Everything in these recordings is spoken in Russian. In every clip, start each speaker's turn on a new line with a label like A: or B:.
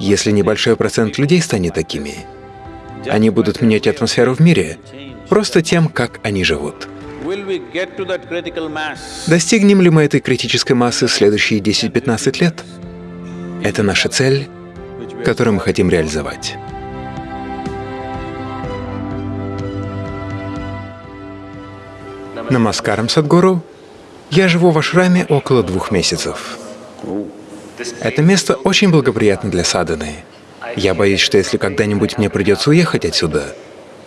A: Если небольшой процент людей станет такими, они будут менять атмосферу в мире просто тем, как они живут. Достигнем ли мы этой критической массы в следующие 10-15 лет? Это наша цель, которую мы хотим реализовать. Намаскарам, Садгуру. Я живу в ашраме около двух месяцев. Это место очень благоприятно для саданы. Я боюсь, что если когда-нибудь мне придется уехать отсюда,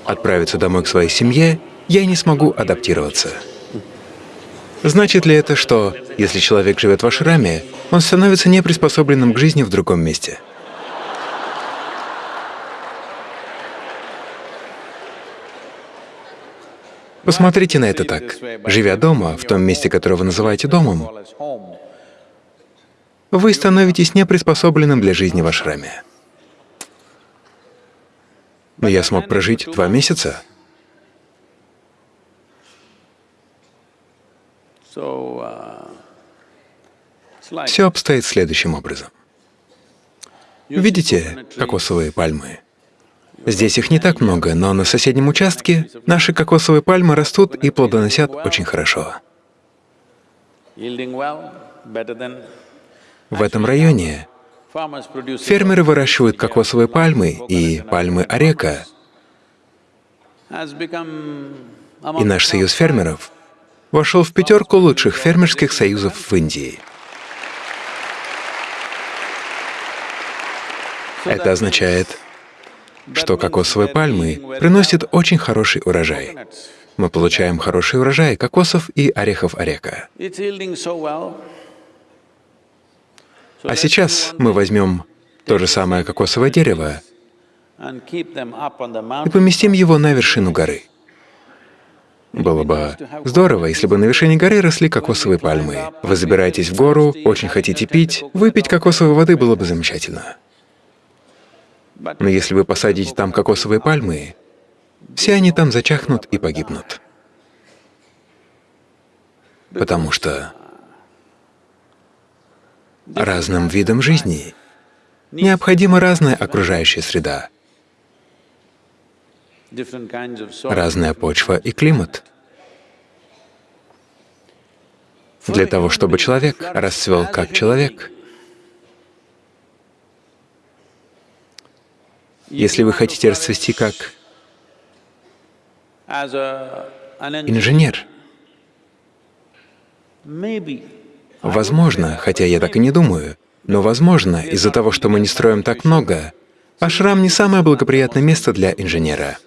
A: отправиться домой к своей семье, я не смогу адаптироваться. Значит ли это, что если человек живет в ашраме, он становится неприспособленным к жизни в другом месте? Посмотрите на это так. Живя дома, в том месте, которое вы называете домом, вы становитесь неприспособленным для жизни в ашраме. Но я смог прожить два месяца. Все обстоит следующим образом. Видите кокосовые пальмы? Здесь их не так много, но на соседнем участке наши кокосовые пальмы растут и плодоносят очень хорошо. В этом районе фермеры выращивают кокосовые пальмы и пальмы орека. И наш союз фермеров вошел в пятерку лучших фермерских союзов в Индии. Это означает, что кокосовые пальмы приносят очень хороший урожай. Мы получаем хороший урожай кокосов и орехов орека. А сейчас мы возьмем то же самое кокосовое дерево и поместим его на вершину горы. Было бы здорово, если бы на вершине горы росли кокосовые пальмы. Вы забираетесь в гору, очень хотите пить, выпить кокосовой воды было бы замечательно. Но если вы посадите там кокосовые пальмы, все они там зачахнут и погибнут. Потому что разным видам жизни. Необходима разная окружающая среда, разная почва и климат. Для того, чтобы человек расцвел как человек, Если вы хотите расцвести как инженер, возможно, хотя я так и не думаю, но возможно, из-за того, что мы не строим так много, ашрам не самое благоприятное место для инженера.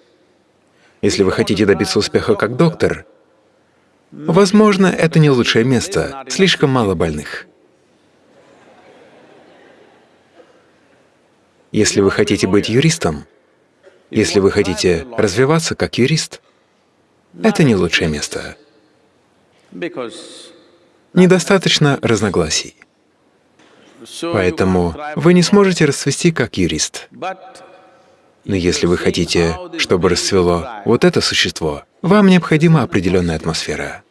A: Если вы хотите добиться успеха как доктор, возможно, это не лучшее место, слишком мало больных. Если вы хотите быть юристом, если вы хотите развиваться как юрист, это не лучшее место. Недостаточно разногласий. Поэтому вы не сможете расцвести как юрист. Но если вы хотите, чтобы расцвело вот это существо, вам необходима определенная атмосфера.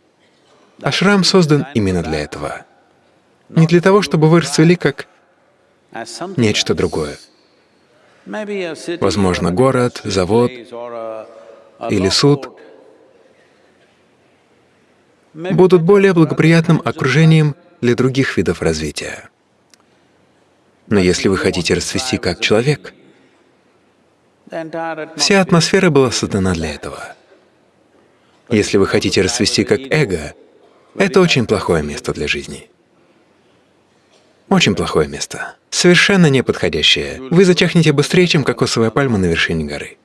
A: Ашрам создан именно для этого. Не для того, чтобы вы расцвели как нечто другое. Возможно, город, завод или суд будут более благоприятным окружением для других видов развития. Но если вы хотите расцвести как человек, вся атмосфера была создана для этого. Если вы хотите расцвести как эго, это очень плохое место для жизни. Очень плохое место. Совершенно неподходящее. Вы зачахнете быстрее, чем кокосовая пальма на вершине горы.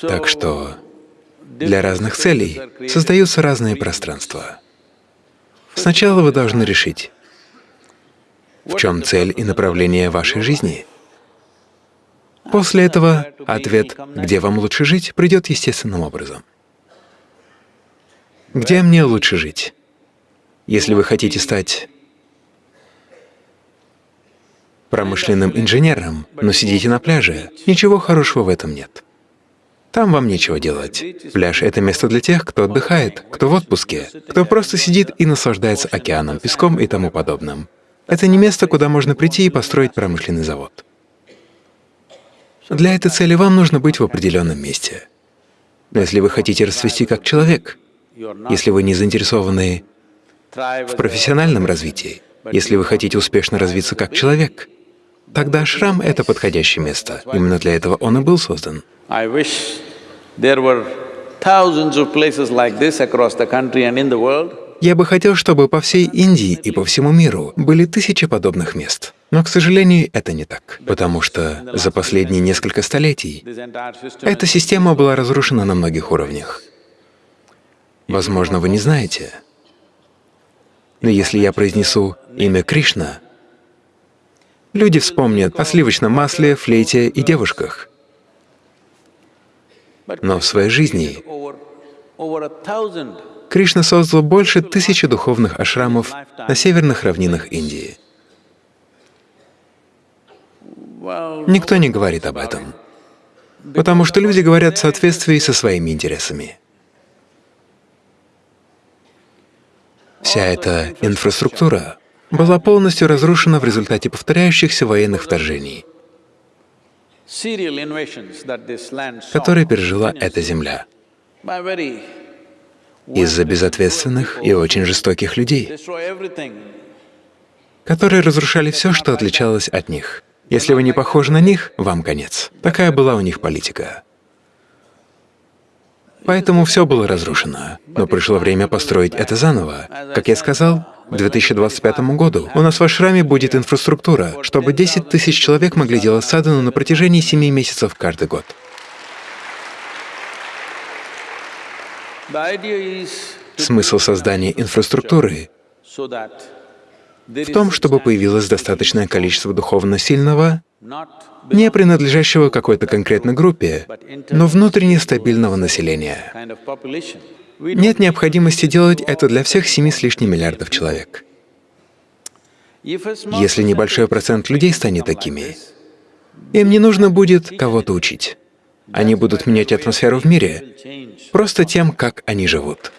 A: Так что для разных целей создаются разные пространства. Сначала вы должны решить, в чем цель и направление вашей жизни. После этого ответ, где вам лучше жить, придет естественным образом. Где мне лучше жить? Если вы хотите стать промышленным инженером, но сидите на пляже, ничего хорошего в этом нет. Там вам нечего делать. Пляж — это место для тех, кто отдыхает, кто в отпуске, кто просто сидит и наслаждается океаном, песком и тому подобным. Это не место, куда можно прийти и построить промышленный завод. Для этой цели вам нужно быть в определенном месте. Но если вы хотите расцвести как человек, если вы не заинтересованы в профессиональном развитии, если вы хотите успешно развиться как человек, тогда ашрам — это подходящее место. Именно для этого он и был создан. Я бы хотел, чтобы по всей Индии и по всему миру были тысячи подобных мест. Но, к сожалению, это не так, потому что за последние несколько столетий эта система была разрушена на многих уровнях. Возможно, вы не знаете, но если я произнесу имя Кришна, люди вспомнят о сливочном масле, флейте и девушках. Но в своей жизни Кришна создал больше тысячи духовных ашрамов на северных равнинах Индии. Никто не говорит об этом, потому что люди говорят в соответствии со своими интересами. Вся эта инфраструктура была полностью разрушена в результате повторяющихся военных вторжений, которые пережила эта земля из-за безответственных и очень жестоких людей, которые разрушали все, что отличалось от них. Если вы не похожи на них, вам конец. Такая была у них политика. Поэтому все было разрушено. Но пришло время построить это заново. Как я сказал, к 2025 году у нас в Ашраме будет инфраструктура, чтобы 10 тысяч человек могли делать садану на протяжении 7 месяцев каждый год. Смысл создания инфраструктуры в том, чтобы появилось достаточное количество духовно сильного, не принадлежащего какой-то конкретной группе, но внутренне стабильного населения. Нет необходимости делать это для всех семи с лишним миллиардов человек. Если небольшой процент людей станет такими, им не нужно будет кого-то учить. Они будут менять атмосферу в мире просто тем, как они живут.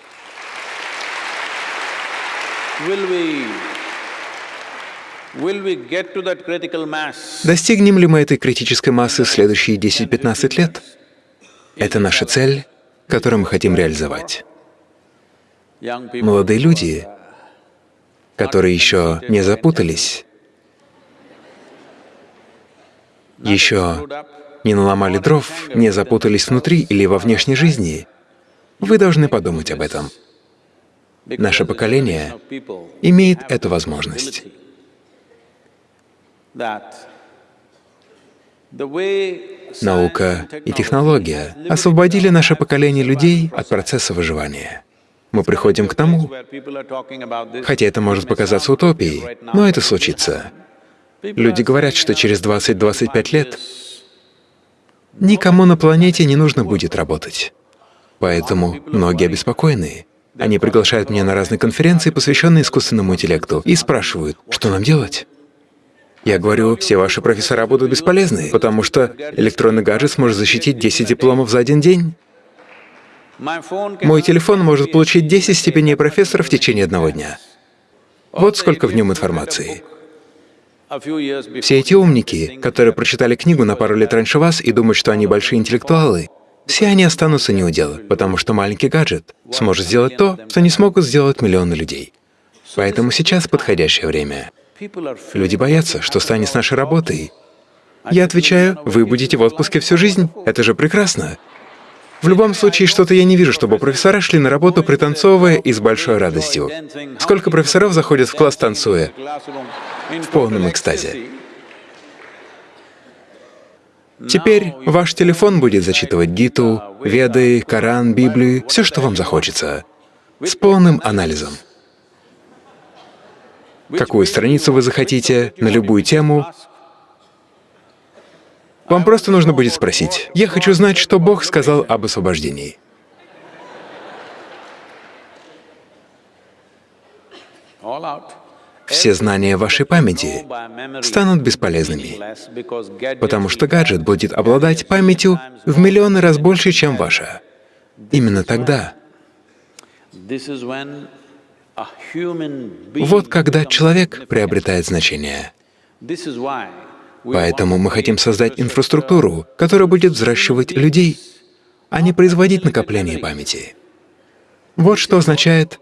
A: Достигнем ли мы этой критической массы в следующие 10-15 лет? Это наша цель, которую мы хотим реализовать. Молодые люди, которые еще не запутались, еще не наломали дров, не запутались внутри или во внешней жизни, вы должны подумать об этом. Наше поколение имеет эту возможность. Наука и технология освободили наше поколение людей от процесса выживания. Мы приходим к тому, хотя это может показаться утопией, но это случится. Люди говорят, что через 20-25 лет никому на планете не нужно будет работать. Поэтому многие обеспокоены. Они приглашают меня на разные конференции, посвященные искусственному интеллекту, и спрашивают, что нам делать? Я говорю, все ваши профессора будут бесполезны, потому что электронный гаджет сможет защитить 10 дипломов за один день. Мой телефон может получить 10 степеней профессора в течение одного дня. Вот сколько в нем информации. Все эти умники, которые прочитали книгу на пару лет раньше вас и думают, что они большие интеллектуалы, все они останутся неудел, потому что маленький гаджет сможет сделать то, что не смогут сделать миллионы людей. Поэтому сейчас подходящее время. Люди боятся, что станет с нашей работой. Я отвечаю, вы будете в отпуске всю жизнь, это же прекрасно. В любом случае, что-то я не вижу, чтобы профессора шли на работу, пританцовывая и с большой радостью. Сколько профессоров заходят в класс, танцуя? В полном экстазе. Теперь ваш телефон будет зачитывать Гиту, Веды, Коран, Библию, все, что вам захочется, с полным анализом какую страницу вы захотите, на любую тему. Вам просто нужно будет спросить, «Я хочу знать, что Бог сказал об освобождении». Все знания вашей памяти станут бесполезными, потому что гаджет будет обладать памятью в миллионы раз больше, чем ваша. Именно тогда Вот когда человек приобретает значение. Поэтому мы хотим создать инфраструктуру, которая будет взращивать людей, а не производить накопление памяти. Вот что означает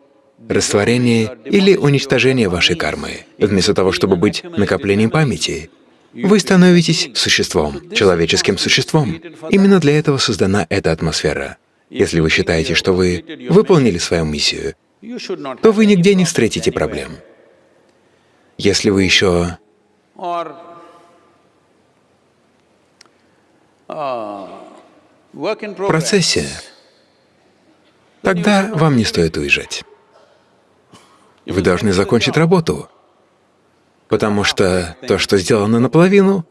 A: растворение или уничтожение вашей кармы. Вместо того, чтобы быть накоплением памяти, вы становитесь существом, человеческим существом. Именно для этого создана эта атмосфера. Если вы считаете, что вы выполнили свою миссию, то вы нигде не встретите проблем. Если вы еще в процессе, тогда вам не стоит уезжать. Вы должны закончить работу, потому что то, что сделано наполовину,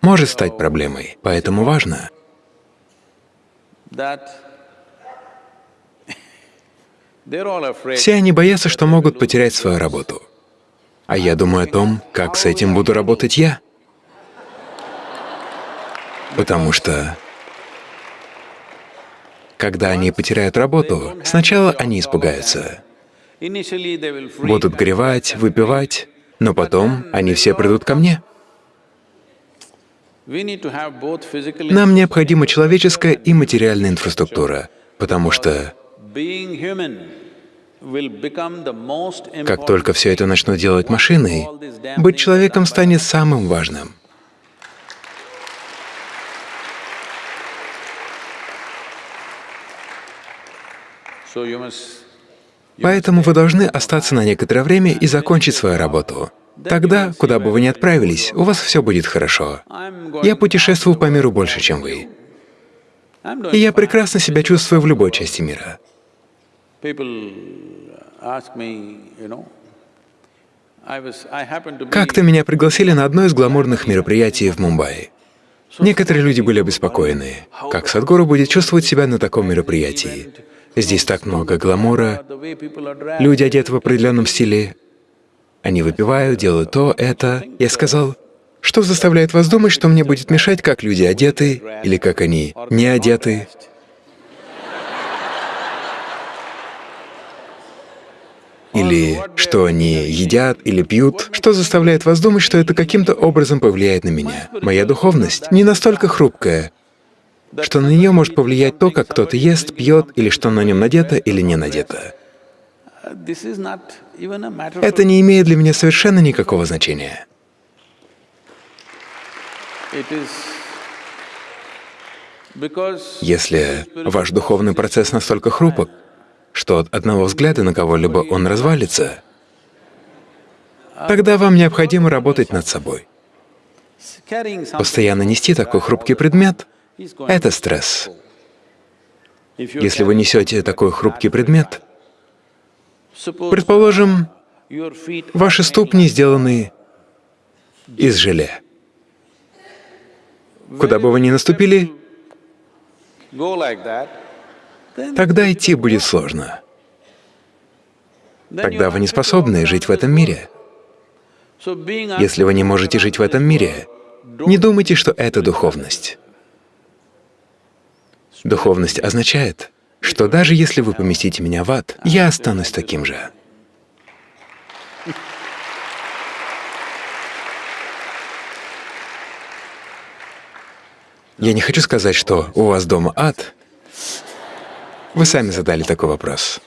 A: может стать проблемой. Поэтому важно все они боятся, что могут потерять свою работу. А я думаю о том, как с этим буду работать я. Потому что, когда они потеряют работу, сначала они испугаются. Будут горевать, выпивать, но потом они все придут ко мне. Нам необходима человеческая и материальная инфраструктура, потому что как только все это начнут делать машины, быть человеком станет самым важным. Поэтому вы должны остаться на некоторое время и закончить свою работу. Тогда, куда бы вы ни отправились, у вас все будет хорошо. Я путешествую по миру больше, чем вы. И я прекрасно себя чувствую в любой части мира. Как-то меня пригласили на одно из гламурных мероприятий в Мумбаи. Некоторые люди были обеспокоены, как Садгуру будет чувствовать себя на таком мероприятии. Здесь так много гламура, люди одеты в определенном стиле, они выпивают, делают то, это. Я сказал, что заставляет вас думать, что мне будет мешать, как люди одеты или как они не одеты? Или что они едят или пьют? Что заставляет вас думать, что это каким-то образом повлияет на меня? Моя духовность не настолько хрупкая, что на нее может повлиять то, как кто-то ест, пьет, или что на нем надето или не надето. Это не имеет для меня совершенно никакого значения. Если ваш духовный процесс настолько хрупок, что от одного взгляда на кого-либо он развалится, тогда вам необходимо работать над собой. Постоянно нести такой хрупкий предмет — это стресс. Если вы несете такой хрупкий предмет, предположим, ваши ступни сделаны из желе. Куда бы вы ни наступили, тогда идти будет сложно. Тогда вы не способны жить в этом мире. Если вы не можете жить в этом мире, не думайте, что это духовность. Духовность означает, что даже если вы поместите меня в ад, я останусь таким же. Я не хочу сказать, что у вас дома ад. Вы сами задали такой вопрос.